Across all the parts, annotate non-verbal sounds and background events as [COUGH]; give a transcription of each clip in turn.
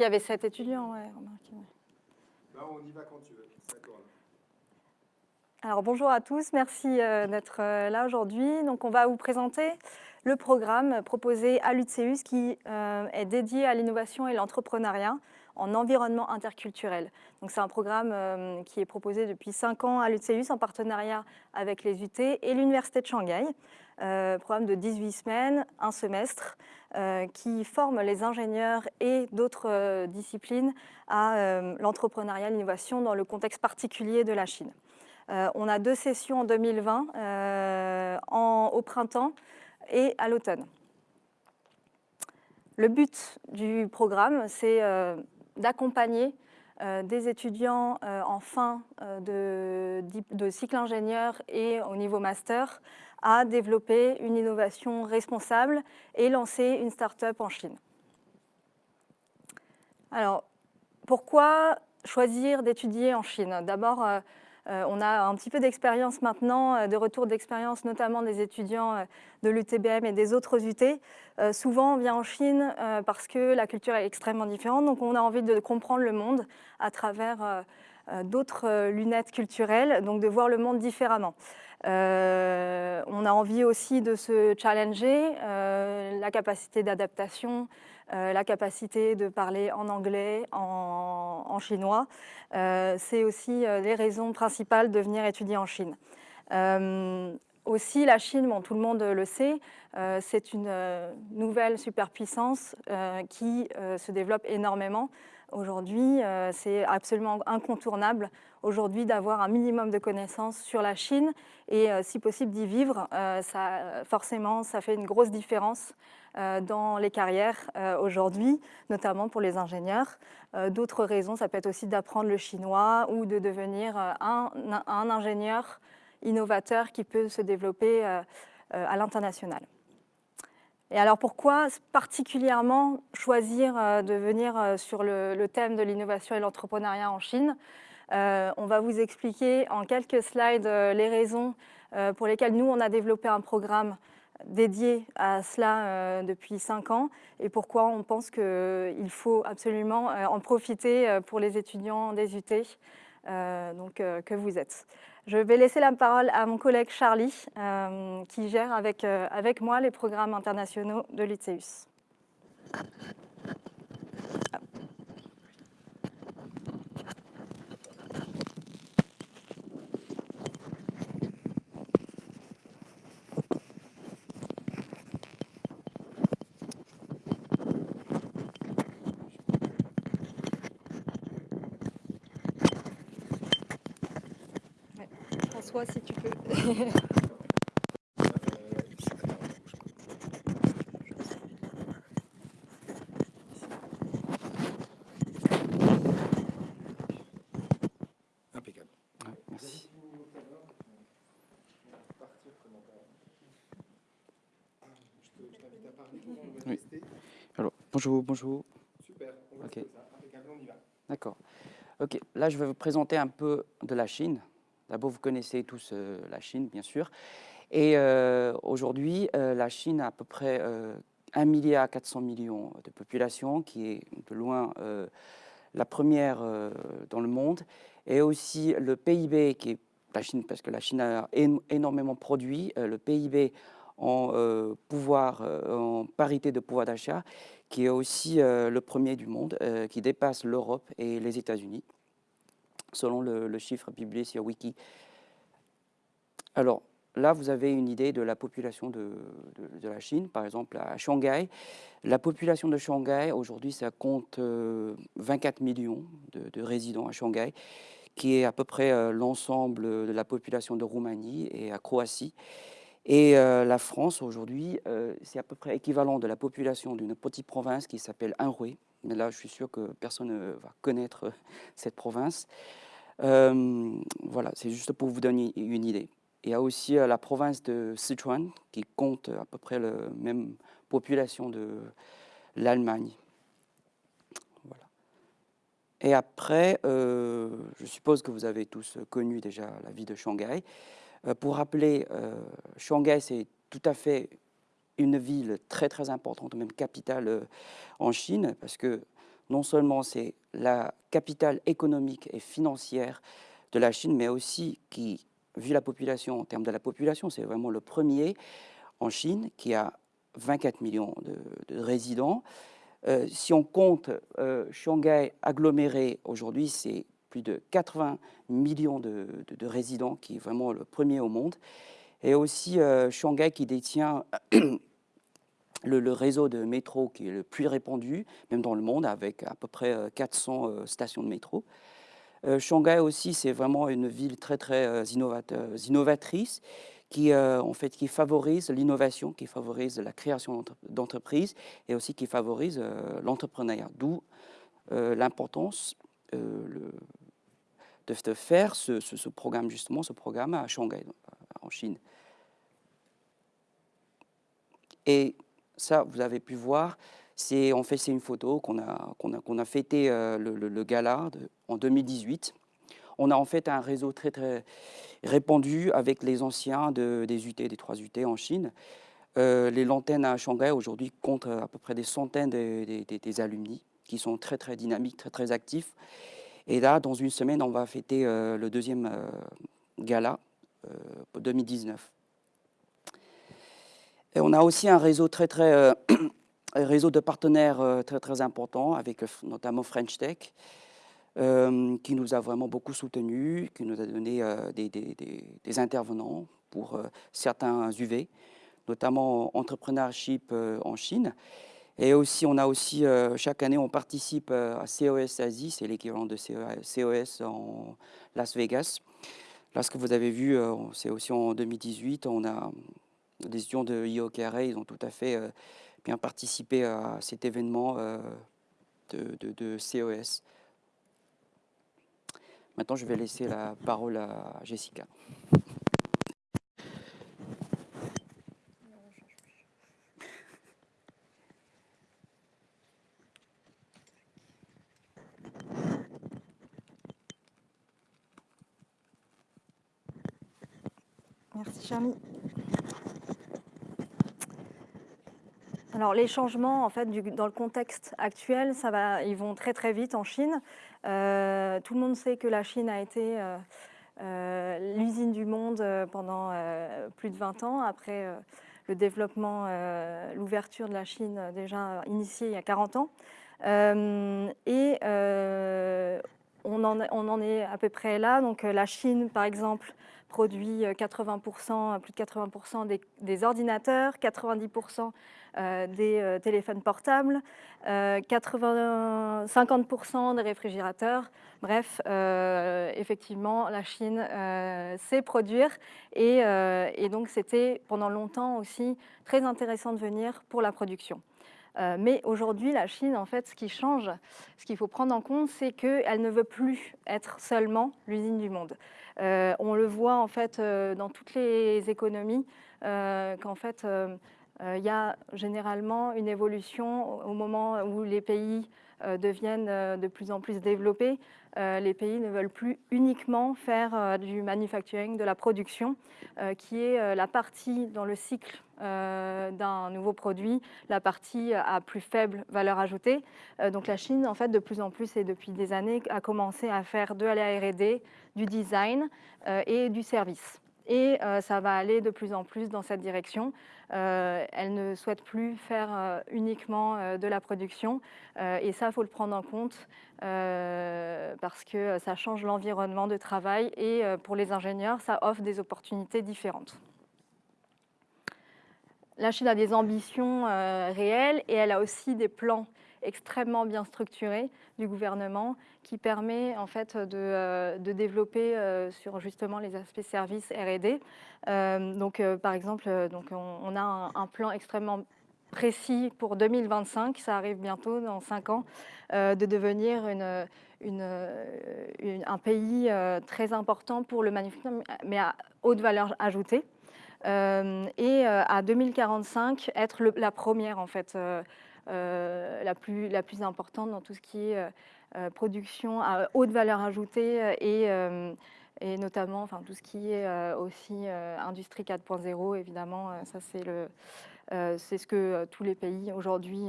Il y avait sept étudiants, ouais, remarquez. Bah, on y va quand tu veux, Alors bonjour à tous, merci euh, d'être euh, là aujourd'hui. Donc on va vous présenter le programme proposé à l'UTCEUS qui euh, est dédié à l'innovation et l'entrepreneuriat en environnement interculturel. Donc c'est un programme qui est proposé depuis 5 ans à l'UTCEUS en partenariat avec les UT et l'Université de Shanghai. Programme de 18 semaines, un semestre, qui forme les ingénieurs et d'autres disciplines à l'entrepreneuriat, l'innovation dans le contexte particulier de la Chine. Euh, on a deux sessions en 2020, euh, au printemps et à l'automne. Le but du programme, c'est euh, d'accompagner des étudiants en fin de, cycle ingénieur et au niveau master à développer une innovation responsable et lancer une start-up en Chine. Alors, pourquoi choisir d'étudier en Chine? D'abord, euh, on a un petit peu d'expérience maintenant, euh, de retour d'expérience, notamment des étudiants euh, de l'UTBM et des autres UT. souvent, on vient en Chine parce que la culture est extrêmement différente, donc on a envie de comprendre le monde à travers d'autres lunettes culturelles, donc de voir le monde différemment. On a envie aussi de se challenger, la capacité d'adaptation, euh, la capacité de parler en anglais, en, chinois. Euh, c'est aussi euh, les raisons principales de venir étudier en Chine. aussi, la Chine, tout le monde le sait, c'est une nouvelle superpuissance qui se développe énormément. Aujourd'hui, c'est absolument incontournable aujourd'hui d'avoir un minimum de connaissances sur la Chine et si possible d'y vivre. ça, forcément, ça fait une grosse différence euh, dans les carrières euh, aujourd'hui, notamment pour les ingénieurs. Euh, d'autres raisons, ça peut être aussi d'apprendre le chinois ou de devenir un, ingénieur innovateur qui peut se développer à l'international. Et alors pourquoi particulièrement choisir de venir sur le, thème de l'innovation et l'entrepreneuriat en Chine? On va vous expliquer en quelques slides les raisons pour lesquelles nous, on a développé un programme dédié à cela euh, depuis cinq ans et pourquoi on pense qu'il faut absolument euh, en profiter euh, pour les étudiants des UT que vous êtes. Je vais laisser la parole à mon collègue Charlie qui gère avec, avec moi les programmes internationaux de l'UTCEUS. si tu peux. [LAUGHS] Impeccable. merci. Oui. Alors, bonjour, bonjour. Super, on ok. on y va. D'accord. Ok, là je vais vous présenter un peu de la Chine. D'abord, vous connaissez tous euh, la Chine, bien sûr. Et euh, aujourd'hui, euh, la Chine a à peu près 1 milliard 400 millions de population, qui est de loin la première dans le monde. Et aussi le PIB, qui est la Chine, parce que la Chine a énormément produit, le PIB en pouvoir, en parité de pouvoir d'achat, qui est aussi le premier du monde, qui dépasse l'Europe et les États-Unis selon le, chiffre publié sur Wiki. Alors là, vous avez une idée de la population de, la Chine, par exemple à Shanghai. La population de Shanghai, aujourd'hui, ça compte 24 euh, millions de, résidents à Shanghai, qui est à peu près euh, l'ensemble de la population de Roumanie et à Croatie. Et euh, la France, aujourd'hui, c'est à peu près équivalent de la population d'une petite province qui s'appelle Anhui, mais là, je suis sûr que personne ne va connaître cette province. Euh, voilà, c'est juste pour vous donner une idée. Il y a aussi euh, la province de Sichuan qui compte à peu près la même population de l'Allemagne. Voilà. Et après, euh, je suppose que vous avez tous connu déjà la vie de Shanghai. pour rappeler, Shanghai, c'est tout à fait une ville très très importante, même capitale en Chine, parce que non seulement c'est la capitale économique et financière de la Chine, mais aussi qui, vu la population, en termes de la population, c'est vraiment le premier en Chine qui a 24 millions de, résidents. Euh, si on compte euh, Shanghai aggloméré aujourd'hui, c'est plus de 80 millions de, résidents, qui est vraiment le premier au monde. Et aussi euh, Shanghai qui détient le, réseau de métro qui est le plus répandu, même dans le monde, avec à peu près 400 stations de métro. Shanghai aussi, c'est vraiment une ville très, très innovatrice qui, euh, en fait, qui favorise l'innovation, qui favorise la création d'entreprises et aussi qui favorise euh, l'entrepreneuriat. D'où euh, l'importance de, de, faire ce, ce, programme, justement, ce programme à Shanghai, en Chine. Et ça, vous avez pu voir, c'est en fait c'est une photo qu'on a, qu'on a, a fêté le, le, gala en 2018 on a en fait un réseau très, très répandu avec les anciens des UT, des 3 UT en Chine. Euh, les lanternes à Shanghai aujourd'hui comptent à peu près des centaines des alumni qui sont très très dynamiques, très très actifs. Et là, dans une semaine, on va fêter euh, le deuxième euh, gala 2019. Et on a aussi un réseau très très [CLEARS THROAT] réseau de partenaires très très important avec notamment French Tech euh, qui nous a vraiment beaucoup soutenus, qui nous a donné euh, des, intervenants pour euh, certains UV, notamment entrepreneurship en Chine. Et aussi, on a aussi, chaque année, on participe à COS Asie, c'est l'équivalent de COS en Las Vegas. Là, ce que vous avez vu, c'est aussi en 2018, on a des étudiants de IOKRA, ils ont tout à fait bien participé à cet événement de, de COS. Maintenant, je vais laisser la parole à Jessica. Merci Charlie. Alors les changements, en fait, dans le contexte actuel, ça va, ils vont très très vite en Chine. Euh, tout le monde sait que la Chine a été euh, euh, l'usine du monde pendant plus de 20 ans, après le développement, l'ouverture de la Chine déjà initiée il y a 40 ans. et on en, on en, est à peu près là. Donc la Chine, par exemple, produit 80%, plus de 80% des, ordinateurs, 90% euh, des euh, téléphones portables, 80, euh, 50% des réfrigérateurs. Bref, effectivement, la Chine sait produire et donc c'était pendant longtemps aussi très intéressant de venir pour la production. Mais aujourd'hui, la Chine, en fait, ce qui change, ce qu'il faut prendre en compte, c'est qu'elle ne veut plus être seulement l'usine du monde. on le voit en fait dans toutes les économies, qu'en fait euh, il y a généralement une évolution au moment où les pays euh, deviennent euh, de plus en plus développés. les pays ne veulent plus uniquement faire du manufacturing, de la production, qui est la partie dans le cycle d'un nouveau produit, la partie à plus faible valeur ajoutée. donc la Chine, en fait, de plus en plus et depuis des années, a commencé à faire de la R&D, du design et du service. Et ça va aller de plus en plus dans cette direction. Euh, elle ne souhaite plus faire euh, uniquement euh, de la production. et ça, il faut le prendre en compte parce que ça change l'environnement de travail et pour les ingénieurs, ça offre des opportunités différentes. La Chine a des ambitions réelles et elle a aussi des plans extrêmement bien structuré du gouvernement qui permet en fait de, euh, développer euh, sur justement les aspects services R&D. Euh, donc par exemple, on, a un, plan extrêmement précis pour 2025, ça arrive bientôt dans 5 ans, de devenir un pays très important pour le manufacturing, mais à haute valeur ajoutée. Et à 2045, être la première en fait euh, la, plus, importante dans tout ce qui est euh, euh, production à haute valeur ajoutée et, et notamment enfin, tout ce qui est aussi industrie 4.0, évidemment, ça c'est le, c'est ce que tous les pays aujourd'hui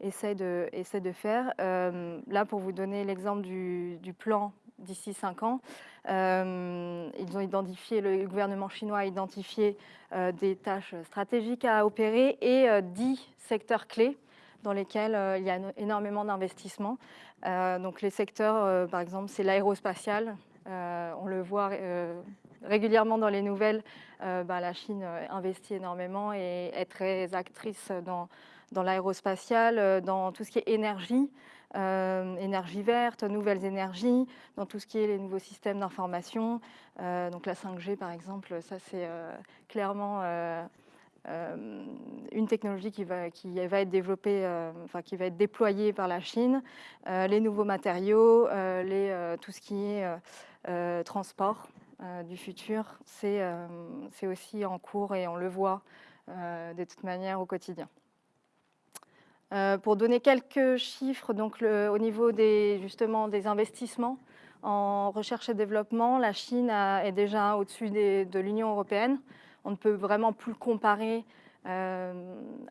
essaient de, essaient de faire. là, pour vous donner l'exemple du, du, plan d'ici 5 ans, ils ont identifié, le gouvernement chinois a identifié des tâches stratégiques à opérer et 10 secteurs clés dans lesquels il y a énormément d'investissements. donc les secteurs, par exemple, c'est l'aérospatial, on le voit régulièrement dans les nouvelles, euh, bah, la Chine euh, investit énormément et est très actrice dans, dans l'aérospatial, euh, dans tout ce qui est énergie, énergie verte, nouvelles énergies, dans tout ce qui est les nouveaux systèmes d'information. donc la 5G par exemple, ça c'est clairement une technologie qui va, être développée, enfin qui va être déployée par la Chine. les nouveaux matériaux, tout ce qui est transport, euh, du futur, euh, c'est aussi en cours et on le voit euh, de toute manière au quotidien. Pour donner quelques chiffres, donc au niveau des, justement, des investissements en recherche et développement, la Chine est déjà au-dessus de l'Union européenne. On ne peut vraiment plus comparer euh,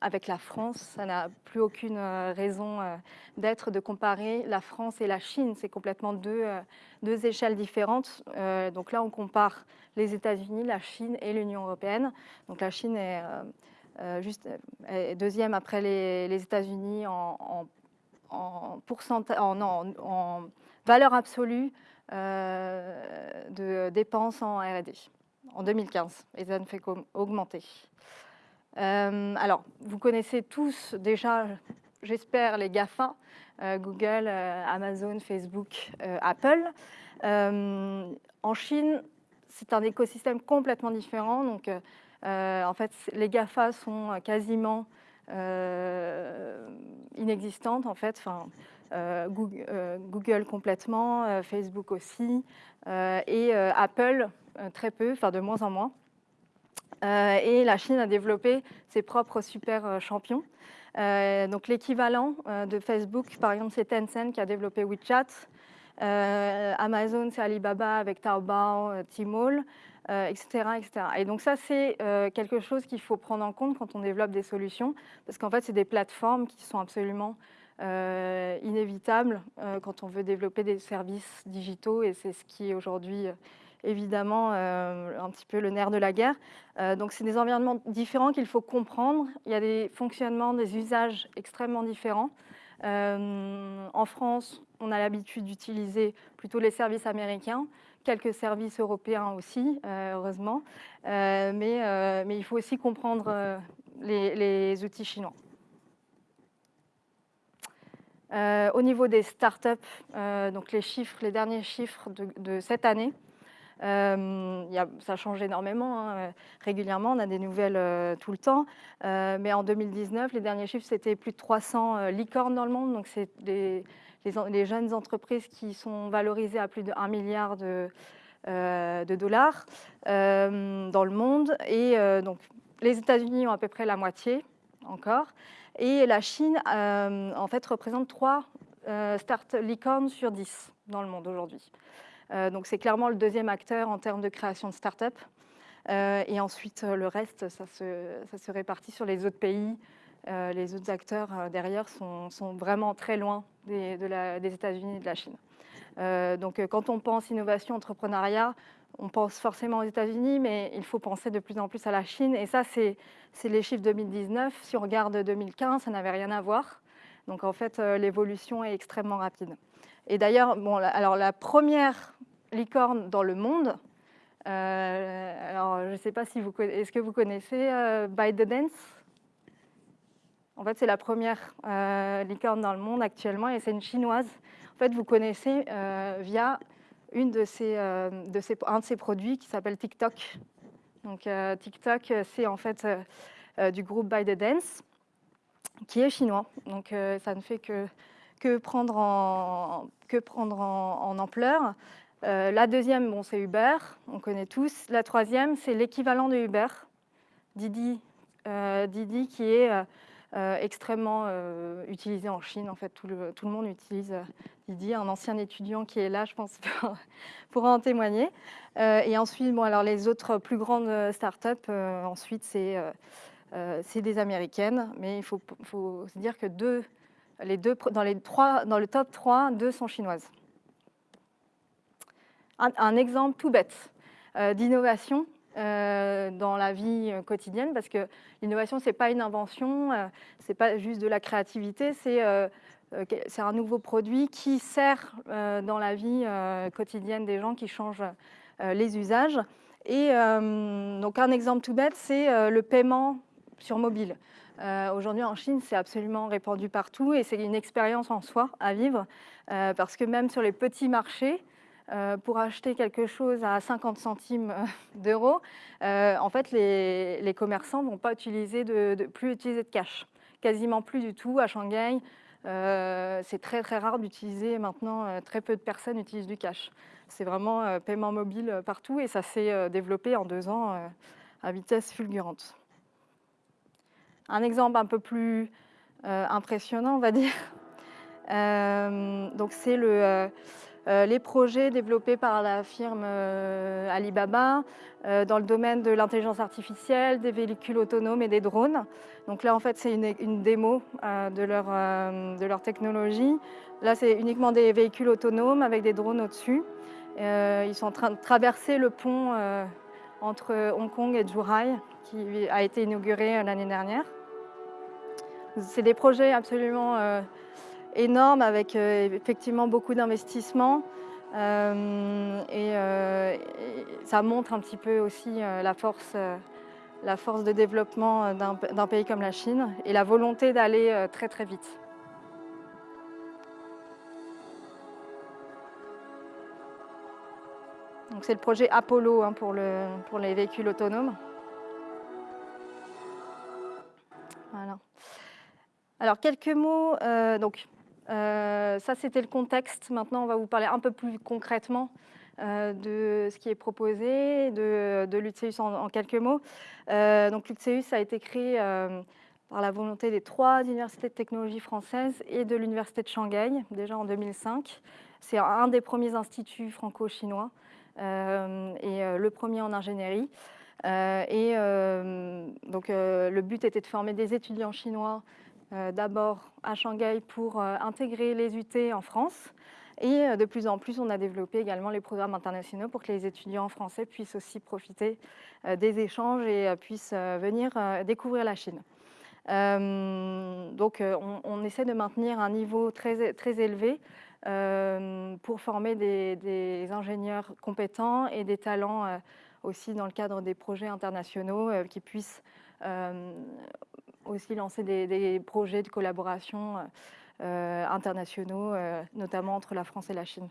avec la France. Ça n'a plus aucune euh, raison euh, d'être de comparer la France et la Chine. C'est complètement deux, deux, échelles différentes. donc là, on compare les États-Unis, la Chine et l'Union européenne. Donc la Chine est juste deuxième après les, États-Unis en, valeur absolue de dépenses en R&D en 2015 et ça ne fait qu'augmenter. Euh, alors, vous connaissez tous déjà, j'espère, les GAFA, euh, Google, euh, Amazon, Facebook, Apple. en Chine, c'est un écosystème complètement différent. Donc, en fait, les GAFA sont quasiment inexistantes, en fait. Google, complètement, Facebook aussi, et Apple très peu, enfin de moins en moins. Euh, et la Chine a développé ses propres super euh, champions. Euh, donc l'équivalent de Facebook, par exemple, c'est Tencent qui a développé WeChat. Amazon, c'est Alibaba avec Taobao, Tmall, etc., etc. Et donc ça, c'est quelque chose qu'il faut prendre en compte quand on développe des solutions, parce qu'en fait, c'est des plateformes qui sont absolument inévitables quand on veut développer des services digitaux, et c'est ce qui est aujourd'hui évidemment euh, un petit peu le nerf de la guerre. Euh, donc c'est des environnements différents qu'il faut comprendre. Il y a des fonctionnements, des usages extrêmement différents. Euh, en France, on a l'habitude d'utiliser plutôt les services américains, quelques services européens aussi, heureusement. mais, mais, il faut aussi comprendre les, outils chinois. au niveau des startups, donc les chiffres, les derniers chiffres de cette année, euh, ça change énormément. Hein. Régulièrement, on a des nouvelles euh, tout le temps. Euh, mais en 2019, les derniers chiffres, c'était plus de 300 licornes dans le monde. Donc, c'est les, jeunes entreprises qui sont valorisées à plus de 1 milliard de, de dollars dans le monde. Et donc, les États-Unis ont à peu près la moitié encore. Et la Chine, en fait, représente 3 start licornes sur 10 dans le monde aujourd'hui. Euh, donc c'est clairement le deuxième acteur en termes de création de start-up. Euh, et ensuite, euh, le reste, ça se, répartit sur les autres pays. les autres acteurs derrière sont, vraiment très loin des, États-Unis et de la Chine. donc quand on pense innovation, entrepreneuriat, on pense forcément aux États-Unis, mais il faut penser de plus en plus à la Chine. Et ça, c'est les chiffres 2019. Si on regarde 2015, ça n'avait rien à voir. Donc en fait, l'évolution est extrêmement rapide. Et d'ailleurs, bon, alors la première licorne dans le monde, euh, alors je ne sais pas si vous est-ce que vous connaissez euh, ByteDance? En fait, c'est la première euh, licorne dans le monde actuellement et c'est une chinoise. En fait, vous connaissez via une de ces, de ces, un de ses produits qui s'appelle TikTok. Donc TikTok, c'est en fait du groupe ByteDance qui est chinois. Donc ça ne fait que que prendre en, que prendre en, ampleur. Euh, la deuxième, bon, c'est Uber, on connaît tous. La troisième, c'est l'équivalent de Uber, Didi, euh, Didi qui est euh, extrêmement utilisé en Chine. En fait, tout le, tout le, monde utilise Didi. Un ancien étudiant qui est là, je pense, [LAUGHS] pourra en témoigner. et ensuite, bon, alors les autres plus grandes startups, ensuite, c'est c'est des américaines, mais il faut, faut, se dire que deux, les deux, dans, les trois, dans le top 3, deux sont chinoises. Un, exemple tout bête d'innovation dans la vie quotidienne, parce que l'innovation, ce n'est pas une invention, ce n'est pas juste de la créativité, c'est euh, c'est un nouveau produit qui sert euh, dans la vie euh, quotidienne des gens, qui change les usages. Et donc un exemple tout bête, c'est le paiement sur mobile. Aujourd'hui en Chine, c'est absolument répandu partout et c'est une expérience en soi à vivre parce que même sur les petits marchés, pour acheter quelque chose à 50 centimes d'euros, en fait, les, commerçants ne vont pas utiliser de, plus utiliser de cash. Quasiment plus du tout à Shanghai. Euh, c'est très très rare d'utiliser maintenant, euh, très peu de personnes utilisent du cash. C'est vraiment euh, paiement mobile partout et ça s'est développé en deux ans à vitesse fulgurante. Un exemple un peu plus impressionnant, on va dire, donc c'est le euh, les projets développés par la firme euh, Alibaba euh, dans le domaine de l'intelligence artificielle, des véhicules autonomes et des drones. Donc là, en fait, c'est une, démo de, leur, de leur technologie. Là, c'est uniquement des véhicules autonomes avec des drones au-dessus. ils sont en train de traverser le pont entre Hong Kong et Zhuhai, qui a été inauguré l'année dernière. C'est des projets absolument énorme avec euh, effectivement beaucoup d'investissements. Euh, euh, et, ça montre un petit peu aussi la, force, la force de développement d'un pays comme la Chine et la volonté d'aller très très vite. C'est le projet Apollo hein, pour, le, pour les véhicules autonomes. Voilà. Alors quelques mots, donc euh, ça, c'était le contexte. Maintenant, on va vous parler un peu plus concrètement euh, de ce qui est proposé, de, de en, quelques mots. Euh, donc, l'UTCEUS a été créé par la volonté des trois universités de technologie françaises et de l'université de Shanghai, déjà en 2005. C'est un des premiers instituts franco-chinois et le premier en ingénierie. et donc, le but était de former des étudiants chinois d'abord à Shanghai pour euh, intégrer les UT en France. Et euh, de plus en plus, on a développé également les programmes internationaux pour que les étudiants français puissent aussi profiter des échanges et puissent venir découvrir la Chine. donc, on, essaie de maintenir un niveau très, très élevé pour former des, ingénieurs compétents et des talents aussi dans le cadre des projets internationaux qui puissent aussi lancer des, projets de collaboration euh, internationaux, euh, notamment entre la France et la Chine.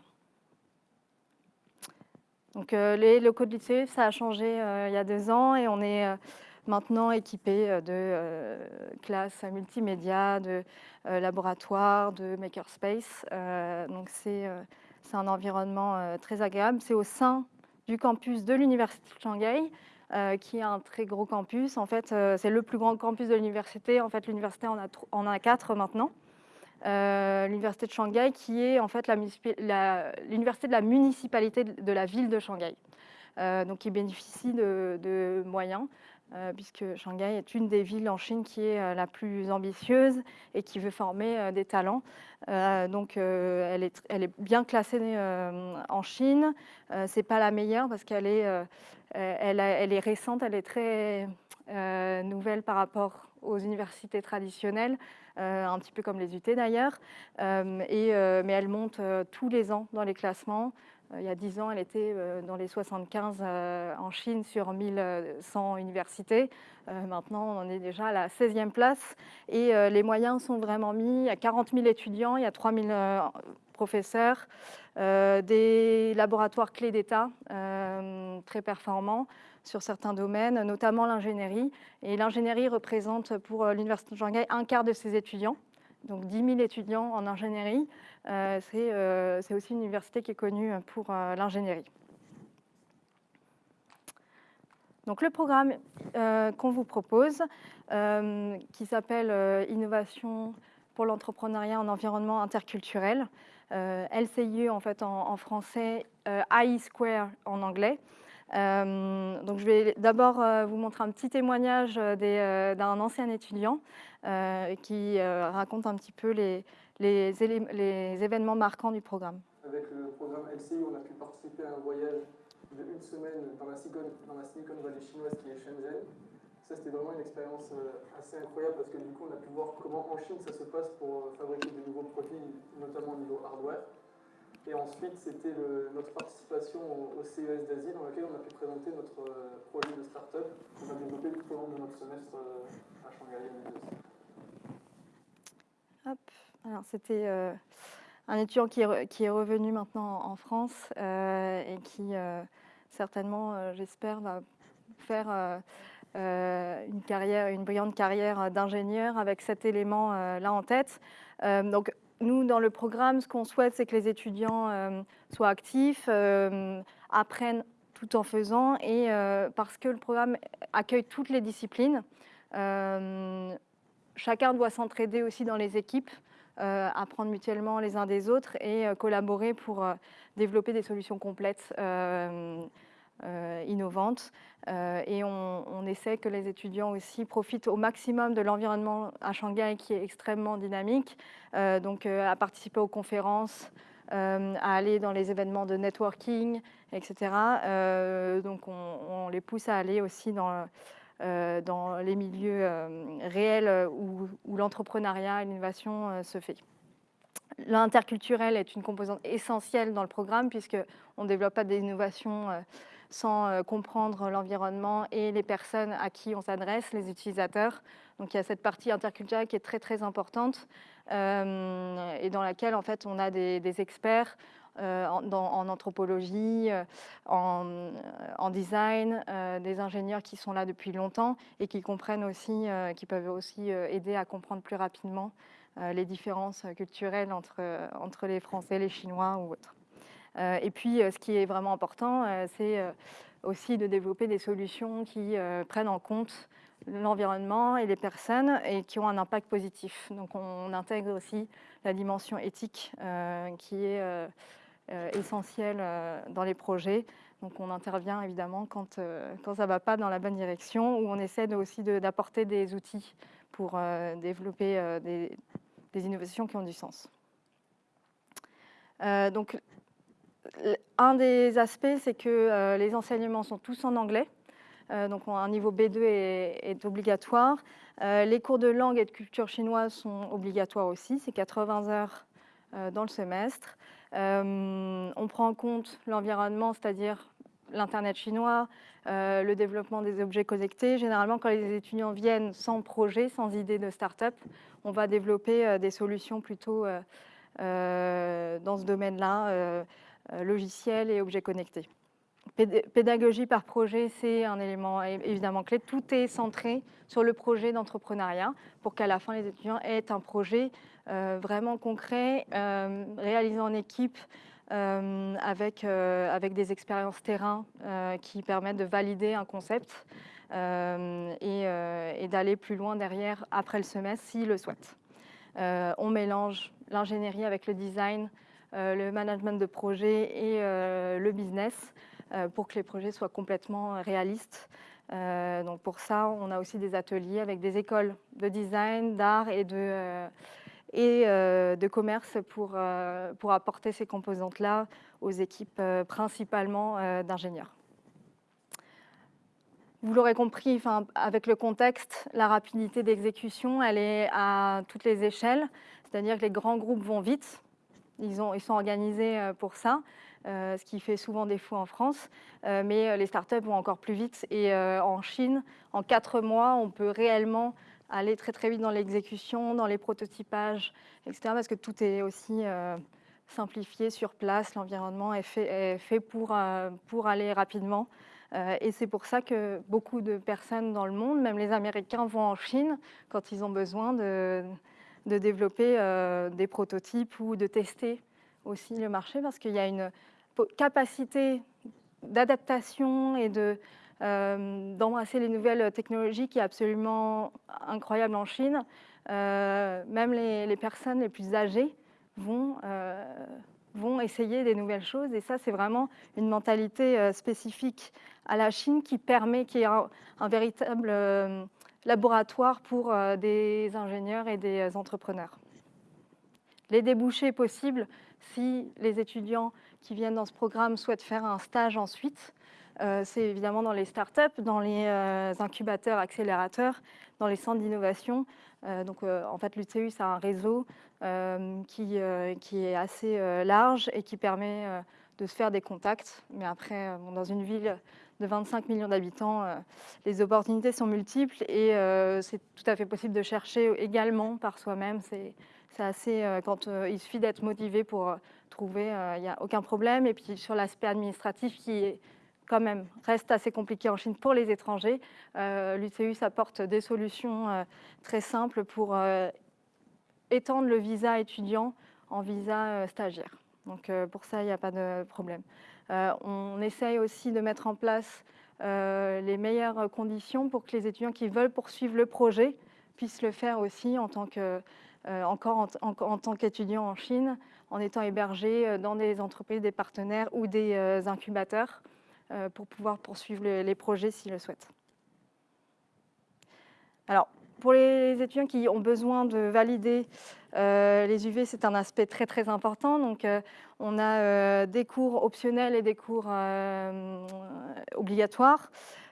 Donc, euh, les locaux de lycée, ça a changé il y a deux ans et on est maintenant équipé de classes multimédia, de laboratoires, de makerspace. donc, c'est un environnement très agréable. C'est au sein du campus de l'Université de Shanghai. Euh, qui est un très gros campus. En fait, euh, c'est le plus grand campus de l'université. En fait, l'université en a, en a quatre maintenant. Euh, l'université de Shanghai, qui est en fait l'université de la municipalité de la ville de Shanghai, donc qui bénéficie de, moyens, puisque Shanghai est une des villes en Chine qui est la plus ambitieuse et qui veut former des talents. donc, elle est, elle, est, bien classée en Chine. c'est pas la meilleure parce qu'elle est euh, elle, est récente, elle est très euh, nouvelle par rapport aux universités traditionnelles, euh, un petit peu comme les UT d'ailleurs, mais elle monte tous les ans dans les classements. il y a 10 ans, elle était dans les 75 en Chine sur 1100 universités. maintenant, on en est déjà à la 16e place et les moyens sont vraiment mis. Il y a 40 000 étudiants, il y a 3 000 professeurs, euh, des laboratoires clés d'État euh, très performants sur certains domaines, notamment l'ingénierie. Et l'ingénierie représente pour euh, l'Université de Shanghai un quart de ses étudiants, donc 10 000 étudiants en ingénierie. C'est aussi une université qui est connue pour l'ingénierie. Donc le programme qu'on vous propose, qui s'appelle Innovation pour l'entrepreneuriat en environnement interculturel, LCIE en fait en, français, euh, I Square en anglais. donc je vais d'abord vous montrer un petit témoignage d'un ancien étudiant qui raconte un petit peu les, événements marquants du programme. Avec le programme LCI, on a pu participer à un voyage de une semaine dans la Silicon Valley chinoise qui est Shenzhen. Ça, c'était vraiment une expérience assez incroyable parce que du coup, on a pu voir comment en Chine ça se passe pour fabriquer de nouveaux produits, notamment au niveau hardware. Et ensuite, c'était notre participation au, CES d'Asie dans lequel on a pu présenter notre euh, projet de start-up qu'on a développé tout au long de notre semestre euh, à Shanghai. Hop. Alors, c'était euh, un étudiant qui est, qui est, revenu maintenant en France et qui, certainement, j'espère, va faire une, carrière, une brillante carrière d'ingénieur avec cet élément-là en tête. donc, nous, dans le programme, ce qu'on souhaite, c'est que les étudiants euh, soient actifs, euh, apprennent tout en faisant, et euh, parce que le programme accueille toutes les disciplines, chacun doit s'entraider aussi dans les équipes, apprendre mutuellement les uns des autres et collaborer pour développer des solutions complètes euh, innovantes. Euh, et on, essaie que les étudiants aussi profitent au maximum de l'environnement à Shanghai qui est extrêmement dynamique, euh, donc à participer aux conférences, à aller dans les événements de networking, etc. donc on, les pousse à aller aussi dans, dans les milieux réels où, l'entrepreneuriat et l'innovation se fait. L'interculturel est une composante essentielle dans le programme puisqu'on ne développe pas des innovations sans euh, comprendre l'environnement et les personnes à qui on s'adresse, les utilisateurs. Donc il y a cette partie interculturelle qui est très très importante euh, et dans laquelle en fait on a des, experts euh, en, anthropologie, en, design, des ingénieurs qui sont là depuis longtemps et qui comprennent aussi, qui peuvent aussi aider à comprendre plus rapidement les différences culturelles entre, entre les Français, les Chinois ou autres. Euh, et puis, euh, ce qui est vraiment important, euh, c'est aussi de développer des solutions qui prennent en compte l'environnement et les personnes et qui ont un impact positif. Donc on intègre aussi la dimension éthique qui est essentielle dans les projets. Donc on intervient évidemment quand, quand ça ne va pas dans la bonne direction ou on essaie aussi d'apporter des outils pour développer des, des, innovations qui ont du sens. donc un des aspects, c'est que euh, les enseignements sont tous en anglais. Euh, donc un niveau B2 est, obligatoire. Euh, les cours de langue et de culture chinoise sont obligatoires aussi, c'est 80 heures dans le semestre. on prend en compte l'environnement, c'est-à-dire l'Internet chinois, le développement des objets connectés. Généralement, quand les étudiants viennent sans projet, sans idée de start-up, on va développer des solutions plutôt dans ce domaine-là logiciels et objets connectés. Pédagogie par projet, c'est un élément évidemment clé. Tout est centré sur le projet d'entrepreneuriat pour qu'à la fin, les étudiants aient un projet euh, vraiment concret, euh, réalisé en équipe, avec, avec des expériences terrain qui permettent de valider un concept et, et d'aller plus loin derrière après le semestre s'ils le souhaitent. on mélange l'ingénierie avec le design, euh, le management de projet et euh, le business euh, pour que les projets soient complètement réalistes. donc pour ça, on a aussi des ateliers avec des écoles de design, d'art et de et de commerce pour, pour apporter ces composantes-là aux équipes principalement d'ingénieurs. Vous l'aurez compris, avec le contexte, la rapidité d'exécution, elle est à toutes les échelles, c'est-à-dire que les grands groupes vont vite, ils, ont, ils sont organisés euh, pour ça, euh, ce qui fait souvent défaut en France. Euh, mais les startups vont encore plus vite. Et en Chine, en quatre mois, on peut réellement aller très très vite dans l'exécution, dans les prototypages, etc. Parce que tout est aussi simplifié sur place, l'environnement est fait, pour, pour aller rapidement. et c'est pour ça que beaucoup de personnes dans le monde, même les Américains, vont en Chine quand ils ont besoin de développer euh, des prototypes ou de tester aussi le marché parce qu'il y a une capacité d'adaptation et de euh, d'embrasser les nouvelles technologies qui est absolument incroyable en Chine. Euh, même les, personnes les plus âgées vont, vont essayer des nouvelles choses. Et ça, c'est vraiment une mentalité spécifique à la Chine qui permet qu'il y ait un, véritable laboratoire pour des ingénieurs et des entrepreneurs. Les débouchés possibles, si les étudiants qui viennent dans ce programme souhaitent faire un stage ensuite, euh, c'est évidemment dans les startups, dans les euh, incubateurs, accélérateurs, dans les centres d'innovation. Euh, donc, en fait, l'UTU, c'est un réseau qui, qui, est assez large et qui permet de se faire des contacts. Mais après, dans une ville de 25 millions d'habitants, les opportunités sont multiples et c'est tout à fait possible de chercher également par soi-même. C'est assez, quand il suffit d'être motivé pour trouver, il n'y a aucun problème. Et puis sur l'aspect administratif qui quand même reste assez compliqué en Chine pour les étrangers. Euh, L'UCUS apporte des solutions euh, très simples pour euh, étendre le visa étudiant en visa stagiaire. Donc pour ça, il n'y a pas de problème. On essaye aussi de mettre en place les meilleures conditions pour que les étudiants qui veulent poursuivre le projet puissent le faire aussi en tant que, encore en en Chine, en étant hébergés dans des entreprises, des partenaires ou des incubateurs. Euh, pour pouvoir poursuivre les, projets s'ils le souhaitent. Alors, pour les étudiants qui ont besoin de valider euh, les UV, c'est un aspect très très important. Donc, euh, on a des cours optionnels et des cours obligatoires.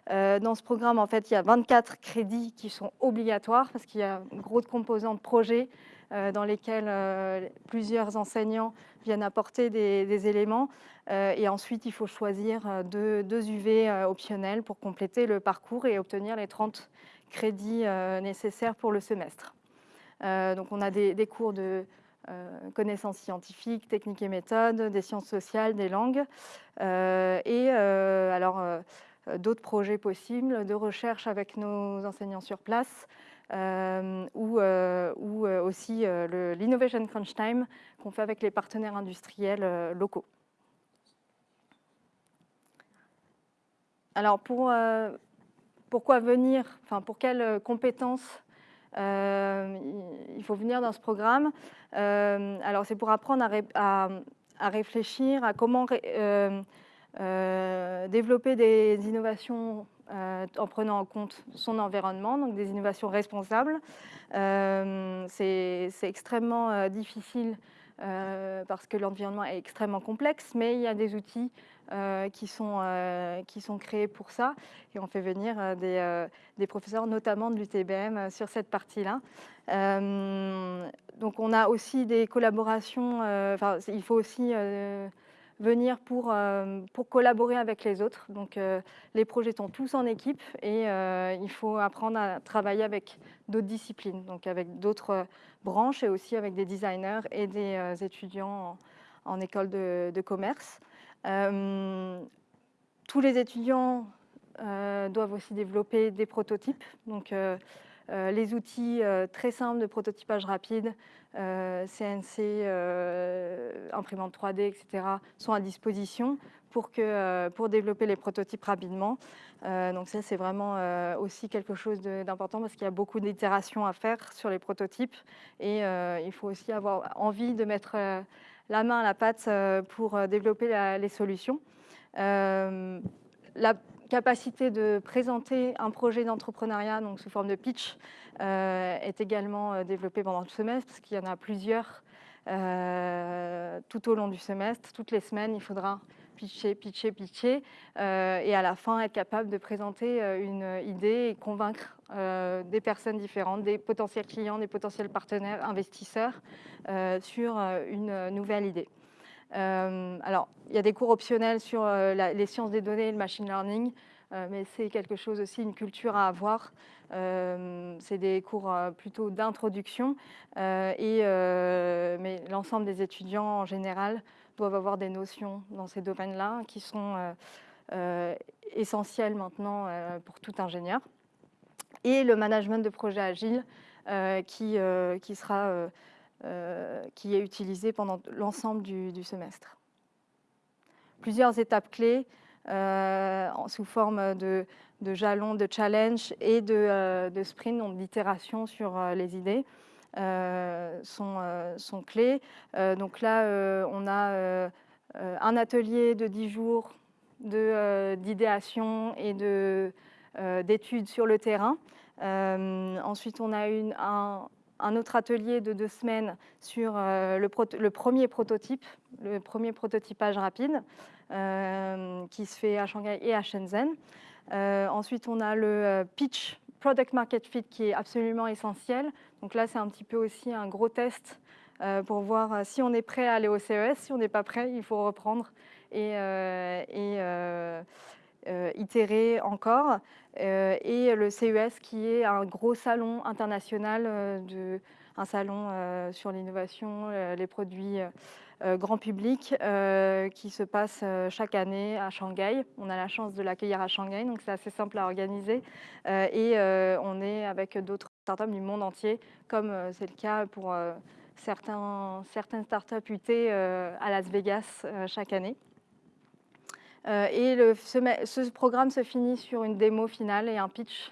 dans ce programme, en fait, il y a 24 crédits qui sont obligatoires parce qu'il y a une grosse composante projet euh, dans lesquels euh, plusieurs enseignants viennent apporter des, éléments. Euh, et ensuite, il faut choisir deux, UV optionnels pour compléter le parcours et obtenir les 30 crédits nécessaires pour le semestre. donc, on a des, cours de connaissances scientifiques, techniques et méthodes, des sciences sociales, des langues. et alors, d'autres projets possibles de recherche avec nos enseignants sur place, euh, ou, euh, ou euh, aussi l'Innovation Crunch Time qu'on fait avec les partenaires industriels locaux. Alors, pour, pourquoi venir Enfin, pour quelles compétences il faut venir dans ce programme Alors, c'est pour apprendre à, réfléchir à comment développer des innovations euh, en prenant en compte son environnement, donc des innovations responsables. Euh, c'est extrêmement euh, difficile parce que l'environnement est extrêmement complexe, mais il y a des outils qui, sont, qui sont créés pour ça. Et on fait venir des, des, professeurs, notamment de l'UTBM, sur cette partie-là. donc on a aussi des collaborations, il faut aussi venir pour, euh, pour collaborer avec les autres. Donc euh, les projets sont tous en équipe et euh, il faut apprendre à travailler avec d'autres disciplines, donc avec d'autres branches et aussi avec des designers et des étudiants en, école de commerce. Tous les étudiants doivent aussi développer des prototypes. Donc, euh, les outils euh, très simples de prototypage rapide, CNC, euh, imprimante 3D, etc., sont à disposition pour, que, pour développer les prototypes rapidement. donc ça, c'est vraiment aussi quelque chose d'important parce qu'il y a beaucoup d'itérations à faire sur les prototypes et il faut aussi avoir envie de mettre la main à la pâte pour développer les solutions. La capacité de présenter un projet d'entrepreneuriat donc sous forme de pitch euh, est également euh, développée pendant le semestre, parce qu'il y en a plusieurs euh, tout au long du semestre. Toutes les semaines, il faudra pitcher, pitcher, pitcher, et à la fin être capable de présenter une idée et convaincre des personnes différentes, des potentiels clients, des potentiels partenaires, investisseurs, sur une nouvelle idée. Euh, alors, il y a des cours optionnels sur euh, les sciences des données et le machine learning, euh, mais c'est quelque chose aussi, une culture à avoir. c'est des cours plutôt d'introduction, mais l'ensemble des étudiants en général doivent avoir des notions dans ces domaines-là qui sont essentielles maintenant pour tout ingénieur. Et le management de projet agile qui, qui sera euh, qui est utilisé pendant l'ensemble du, semestre. Plusieurs étapes clés euh, sous forme de, jalons, de challenge et de, euh, de sprint, donc d'itération sur les idées. sont, sont, clés. donc là, on a un atelier de 10 jours d'idéation et d'études sur le terrain. ensuite, on a une, un, autre atelier de deux semaines sur euh, le, premier prototype, le premier prototypage rapide, euh, qui se fait à Shanghai et à Shenzhen. Euh, ensuite, on a le pitch Product Market Fit qui est absolument essentiel. Donc là, c'est un petit peu aussi un gros test pour voir si on est prêt à aller au CES. Si on n'est pas prêt, il faut reprendre et euh, itérer encore. Euh, et le CES qui est un gros salon international, euh, de, un salon sur l'innovation, les produits grand public qui se passe chaque année à Shanghai. On a la chance de l'accueillir à Shanghai, donc c'est assez simple à organiser. et on est avec d'autres startups du monde entier, comme c'est le cas pour certains, certaines startups UT à Las Vegas chaque année. Euh, et ce, programme se finit sur une démo finale et un pitch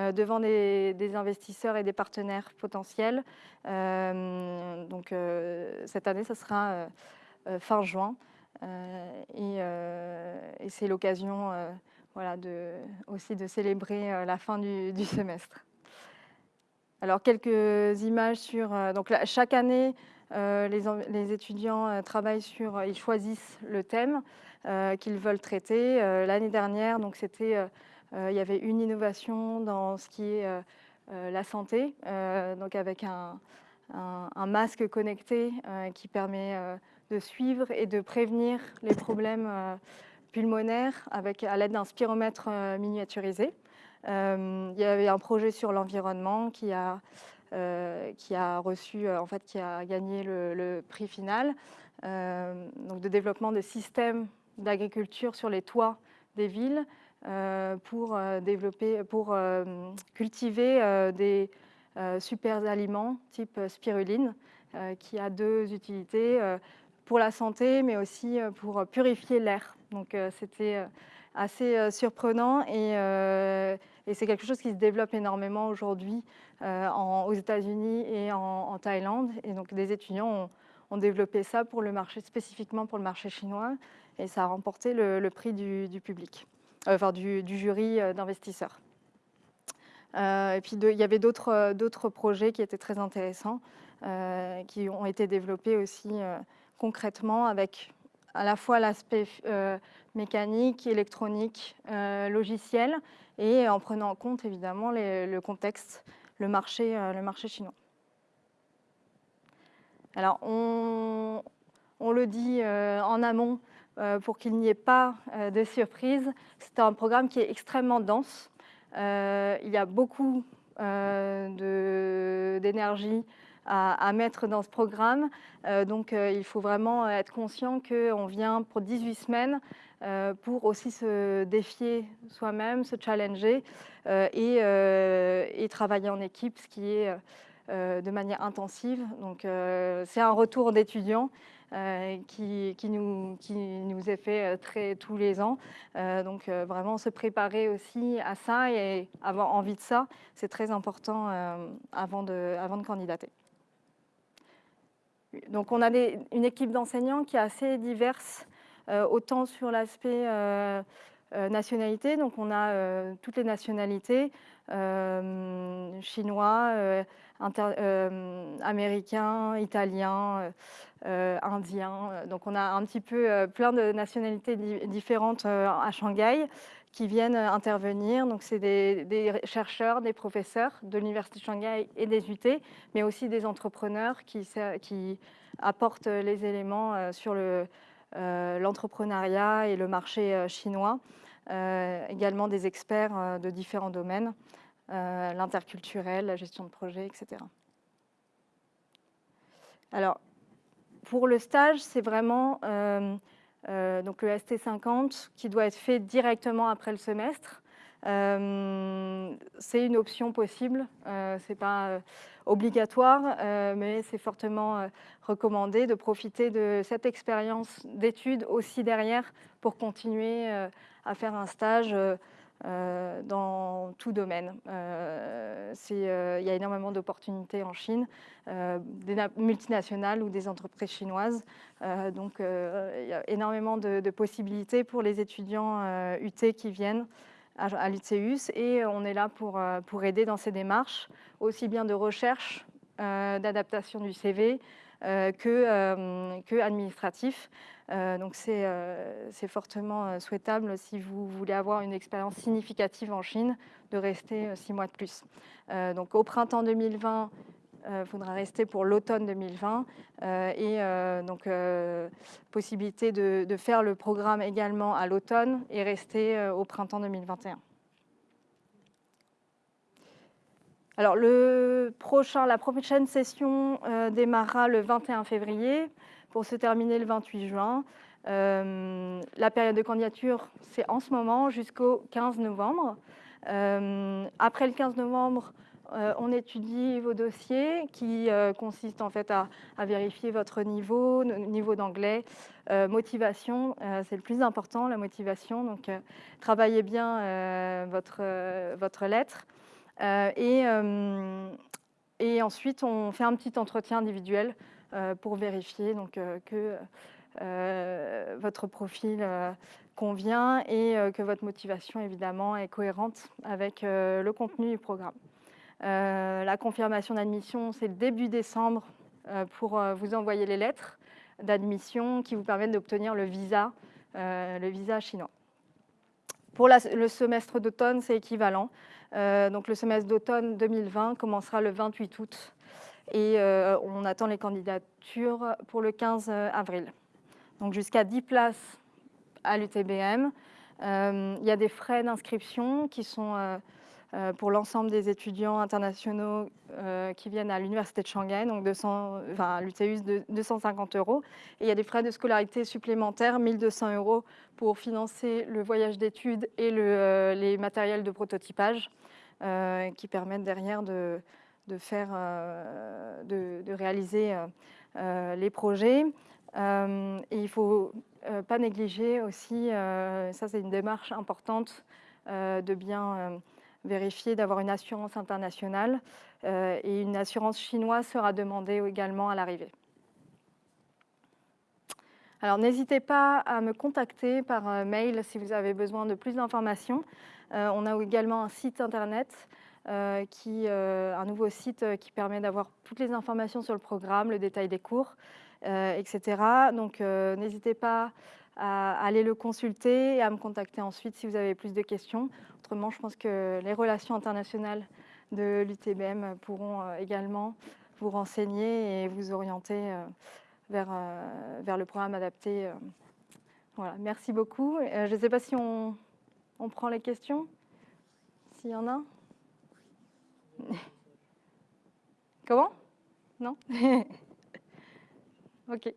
euh, devant des, investisseurs et des partenaires potentiels. Euh, donc cette année, ce sera fin juin. et, c'est l'occasion voilà, de, aussi de célébrer la fin du, semestre. Alors quelques images sur... donc chaque année, les, les, étudiants travaillent sur... Ils choisissent le thème. Euh, qu'ils veulent traiter. Euh, l'année dernière, donc c'était, euh, il y avait une innovation dans ce qui est la santé, donc avec un, masque connecté qui permet de suivre et de prévenir les problèmes pulmonaires avec, à l'aide d'un spiromètre miniaturisé. il y avait un projet sur l'environnement qui a, qui a reçu, en fait, qui a gagné le, le prix final, donc de développement de systèmes d'agriculture sur les toits des villes euh, pour, euh, développer, pour euh, cultiver des super aliments type spiruline qui a deux utilités pour la santé mais aussi pour purifier l'air. Donc c'était assez surprenant et, et c'est quelque chose qui se développe énormément aujourd'hui aux États-Unis et en, Thaïlande. Et donc des étudiants ont, ont, développé ça pour le marché, spécifiquement pour le marché chinois et ça a remporté le, prix du, public, euh, enfin du, jury euh, d'investisseurs. Euh, et puis il y avait d'autres projets qui étaient très intéressants, qui ont été développés aussi concrètement avec à la fois l'aspect mécanique, électronique, logiciel, et en prenant en compte évidemment le contexte, le marché, le marché chinois. Alors on, le dit en amont, pour qu'il n'y ait pas euh, de surprise. C'est un programme qui est extrêmement dense. Euh, il y a beaucoup d'énergie à, mettre dans ce programme. donc il faut vraiment être conscient qu'on vient pour 18 semaines pour aussi se défier soi-même, se challenger et, travailler en équipe, ce qui est de manière intensive. Donc c'est un retour d'étudiants. Euh, qui, nous, est fait euh, tous les ans. Euh, donc vraiment se préparer aussi à ça et avoir envie de ça, c'est très important avant, de, avant de candidater. Donc on a une équipe d'enseignants qui est assez diverse, autant sur l'aspect nationalité, donc on a toutes les nationalités, chinois, américains, italiens, euh, indiens. Donc on a un petit peu euh, plein de nationalités différentes euh, à Shanghai qui viennent intervenir. Donc c'est des, chercheurs, des professeurs de l'Université de Shanghai et des UT, mais aussi des entrepreneurs qui apportent les éléments sur l'entrepreneuriat et le marché chinois. également des experts de différents domaines, l'interculturel, la gestion de projet, etc. Alors, pour le stage, c'est vraiment euh, euh, donc le ST50 qui doit être fait directement après le semestre. Euh, c'est une option possible, ce n'est pas obligatoire, mais c'est fortement recommandé de profiter de cette expérience d'études aussi derrière pour continuer à faire un stage dans tout domaine. il y a énormément d'opportunités en Chine, des multinationales ou des entreprises chinoises. donc il y a énormément de, possibilités pour les étudiants UT qui viennent à, l'UTEUS et on est là pour, pour aider dans ces démarches, aussi bien de recherche, d'adaptation du CV, que, que administratif. Euh, donc euh, c'est fairtement euh, souhaitable si vous voulez avoir une expérience significative en Chine de rester six mois de plus. donc au printemps 2020, il faudra rester pour l'automne 2020 et donc possibilité de, de, faire le programme également à l'automne et rester au printemps 2021. Alors le prochain, la prochaine session démarrera le 21 février pour se terminer le 28 juin. Euh, la période de candidature, c'est en ce moment jusqu'au 15 novembre. Euh, après le 15 novembre, euh, on étudie vos dossiers qui consistent en fait à, vérifier votre niveau, niveau d'anglais, motivation, c'est le plus important, la motivation. Donc, travaillez bien votre, votre lettre. et, ensuite, on fait un petit entretien individuel pour vérifier donc, euh, que euh, votre profil convient et que votre motivation, évidemment, est cohérente avec le contenu du programme. la confirmation d'admission, c'est début décembre pour vous envoyer les lettres d'admission qui vous permettent d'obtenir le visa, le visa chinois. Pour le semestre d'automne, c'est équivalent. donc le semestre d'automne 2020 commencera le 28 août et euh, on attend les candidatures pour le 15 avril. Donc jusqu'à 10 places à l'UTBM. Euh, il y a des frais d'inscription qui sont euh, pour l'ensemble des étudiants internationaux qui viennent à l'Université de Shanghai, donc 200, enfin, de 250 euros. Et il y a des frais de scolarité supplémentaires, 1200 euros pour financer le voyage d'études et le, les matériels de prototypage qui permettent derrière de, de, faire, euh, de, réaliser euh, euh, les projets. et il ne faut pas négliger aussi, ça c'est une démarche importante, de bien vérifier d'avoir une assurance internationale et une assurance chinoise sera demandée également à l'arrivée. Alors n'hésitez pas à me contacter par mail si vous avez besoin de plus d'informations. on a également un site internet euh, qui, euh, un nouveau site euh, qui permet d'avoir toutes les informations sur le programme, le détail des cours, etc. Donc n'hésitez pas à aller le consulter et à me contacter ensuite si vous avez plus de questions. Autrement, je pense que les relations internationales de l'UTBM pourront également vous renseigner et vous orienter vers, vers le programme adapté. Voilà, merci beaucoup. Je ne sais pas si on, on prend les questions, s'il y en a. Comment? Non? [LAUGHS] Ok.